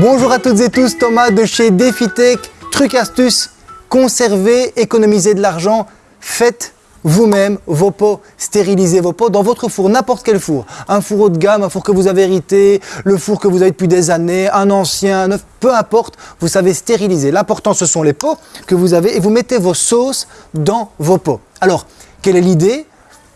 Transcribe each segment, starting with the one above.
Bonjour à toutes et tous, Thomas de chez DefiTech. Truc astuce, conservez, économisez de l'argent, faites vous-même vos pots, stérilisez vos pots dans votre four, n'importe quel four. Un four haut de gamme, un four que vous avez hérité, le four que vous avez depuis des années, un ancien, un neuf, peu importe, vous savez stériliser. L'important ce sont les pots que vous avez et vous mettez vos sauces dans vos pots. Alors, quelle est l'idée?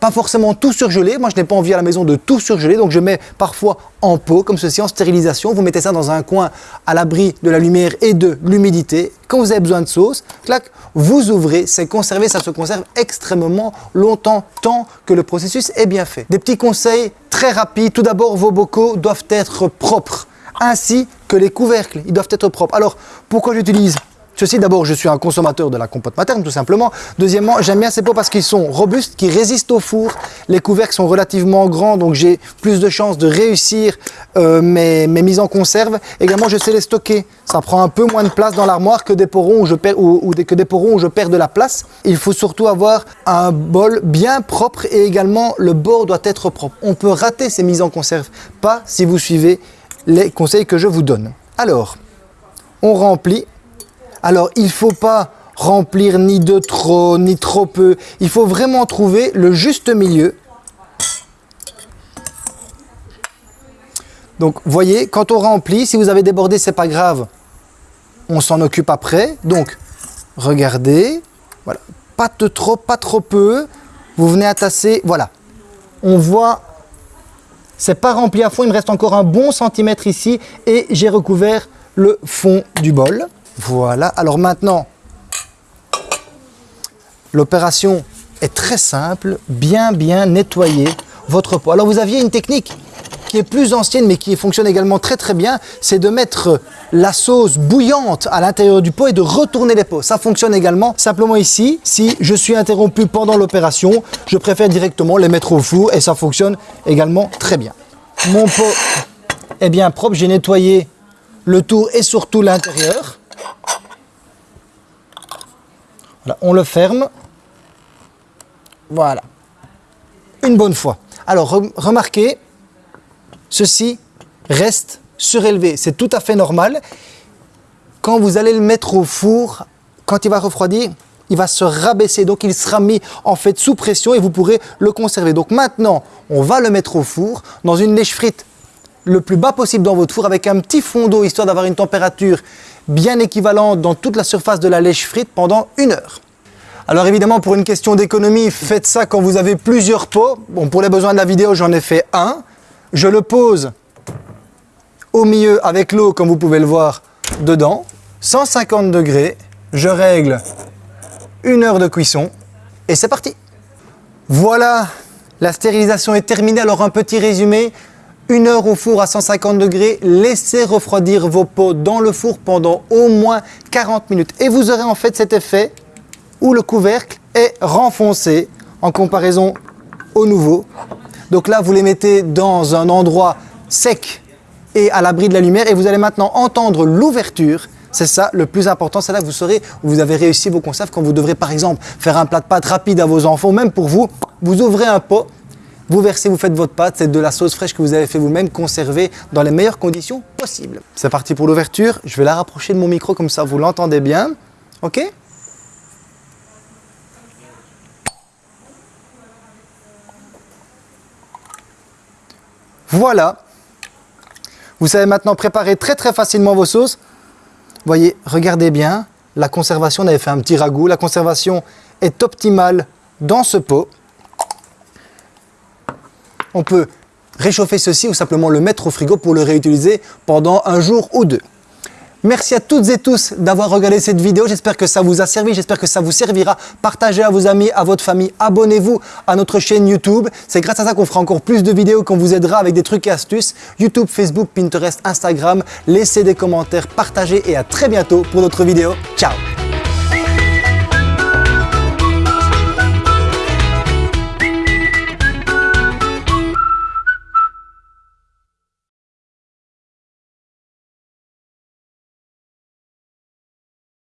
Pas forcément tout surgelé. Moi, je n'ai pas envie à la maison de tout surgeler, donc je mets parfois en pot, comme ceci, en stérilisation. Vous mettez ça dans un coin à l'abri de la lumière et de l'humidité. Quand vous avez besoin de sauce, clac, vous ouvrez, c'est conservé, ça se conserve extrêmement longtemps, tant que le processus est bien fait. Des petits conseils très rapides. Tout d'abord, vos bocaux doivent être propres, ainsi que les couvercles, ils doivent être propres. Alors, pourquoi j'utilise Ceci, d'abord, je suis un consommateur de la compote materne, tout simplement. Deuxièmement, j'aime bien ces pots parce qu'ils sont robustes, qui résistent au four. Les couvercles sont relativement grands, donc j'ai plus de chances de réussir euh, mes, mises en conserve. Également, je sais les stocker. Ça prend un peu moins de place dans l'armoire que des porons où je perds que des porons où je perds de la place. Il faut surtout avoir un bol bien propre et également le bord doit être propre. On peut rater ces mises en conserve, pas si vous suivez les conseils que je vous donne. Alors, on remplit alors, il ne faut pas remplir ni de trop, ni trop peu. Il faut vraiment trouver le juste milieu. Donc, voyez, quand on remplit, si vous avez débordé, c'est pas grave. On s'en occupe après. Donc, regardez. Voilà. Pas de trop, pas trop peu. Vous venez attasser. Voilà. On voit, c'est pas rempli à fond. Il me reste encore un bon centimètre ici. Et j'ai recouvert le fond du bol. Voilà, alors maintenant, l'opération est très simple, bien bien nettoyer votre pot. Alors vous aviez une technique qui est plus ancienne mais qui fonctionne également très très bien, c'est de mettre la sauce bouillante à l'intérieur du pot et de retourner les pots. Ça fonctionne également. Simplement ici, si je suis interrompu pendant l'opération, je préfère directement les mettre au four et ça fonctionne également très bien. Mon pot est bien propre, j'ai nettoyé le tour et surtout l'intérieur on le ferme. Voilà. Une bonne fois. Alors, remarquez, ceci reste surélevé. C'est tout à fait normal. Quand vous allez le mettre au four, quand il va refroidir, il va se rabaisser. Donc, il sera mis en fait sous pression et vous pourrez le conserver. Donc, maintenant, on va le mettre au four dans une lèche frite le plus bas possible dans votre four avec un petit fond d'eau histoire d'avoir une température bien équivalente dans toute la surface de la lèche frite pendant une heure. Alors évidemment, pour une question d'économie, faites ça quand vous avez plusieurs pots. Bon, pour les besoins de la vidéo, j'en ai fait un. Je le pose au milieu avec l'eau, comme vous pouvez le voir, dedans. 150 degrés. Je règle une heure de cuisson et c'est parti. Voilà, la stérilisation est terminée. Alors un petit résumé. Une heure au four à 150 degrés, laissez refroidir vos pots dans le four pendant au moins 40 minutes. Et vous aurez en fait cet effet où le couvercle est renfoncé en comparaison au nouveau. Donc là, vous les mettez dans un endroit sec et à l'abri de la lumière et vous allez maintenant entendre l'ouverture. C'est ça le plus important, c'est là que vous saurez où vous avez réussi vos conserves quand vous devrez par exemple faire un plat de pâtes rapide à vos enfants, même pour vous, vous ouvrez un pot vous versez, vous faites votre pâte, c'est de la sauce fraîche que vous avez fait vous-même, conservée dans les meilleures conditions possibles. C'est parti pour l'ouverture. Je vais la rapprocher de mon micro comme ça vous l'entendez bien. Ok? Voilà. Vous savez maintenant préparer très très facilement vos sauces. Voyez, regardez bien, la conservation, on avait fait un petit ragoût. La conservation est optimale dans ce pot. On peut réchauffer ceci ou simplement le mettre au frigo pour le réutiliser pendant un jour ou deux. Merci à toutes et tous d'avoir regardé cette vidéo. J'espère que ça vous a servi, j'espère que ça vous servira. Partagez à vos amis, à votre famille. Abonnez-vous à notre chaîne YouTube. C'est grâce à ça qu'on fera encore plus de vidéos, qu'on vous aidera avec des trucs et astuces. YouTube, Facebook, Pinterest, Instagram. Laissez des commentaires, partagez et à très bientôt pour d'autres vidéos. Ciao